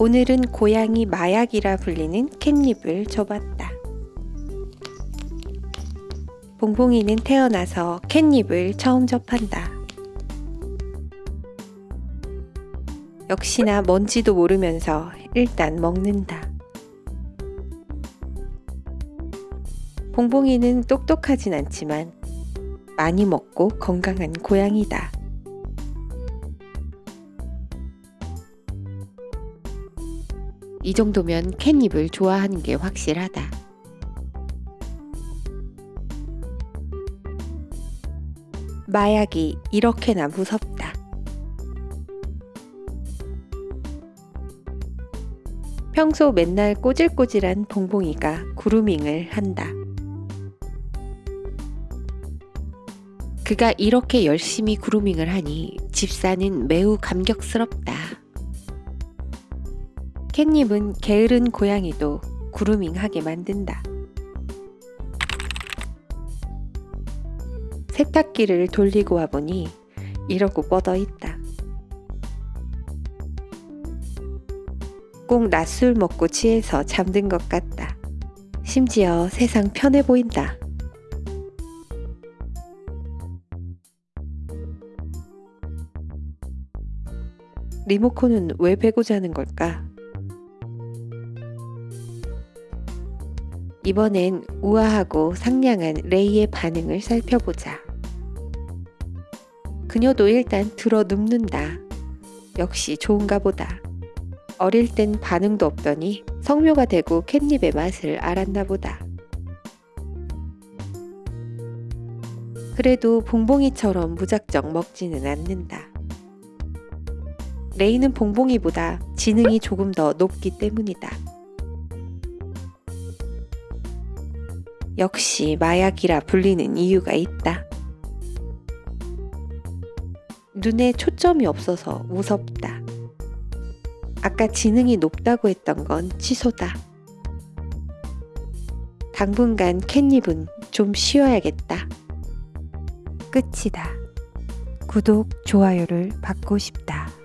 오늘은 고양이 마약이라 불리는 캣닙을 줘봤다. 봉봉이는 태어나서 캣닙을 처음 접한다. 역시나 뭔지도 모르면서 일단 먹는다. 봉봉이는 똑똑하진 않지만 많이 먹고 건강한 고양이다. 이 정도면 캣닙을 좋아하는 게 확실하다. 마약이 이렇게나 무섭다. 평소 맨날 꼬질꼬질한 봉봉이가 구루밍을 한다. 그가 이렇게 열심히 구루밍을 하니 집사는 매우 감격스럽다. 캣닙은 게으른 고양이도 구루밍하게 만든다. 세탁기를 돌리고 와보니 이러고 뻗어 있다. 꼭 낮술 먹고 취해서 잠든 것 같다. 심지어 세상 편해 보인다. 리모컨은 왜 베고 자는 걸까? 이번엔 우아하고 상냥한 레이의 반응을 살펴보자. 그녀도 일단 들어 눕는다. 역시 좋은가 보다. 어릴 땐 반응도 없더니 성묘가 되고 캣닙의 맛을 알았나 보다. 그래도 봉봉이처럼 무작정 먹지는 않는다. 레이는 봉봉이보다 지능이 조금 더 높기 때문이다. 역시 마약이라 불리는 이유가 있다. 눈에 초점이 없어서 무섭다. 아까 지능이 높다고 했던 건 취소다. 당분간 캣닙은 좀 쉬어야겠다. 끝이다. 구독, 좋아요를 받고 싶다.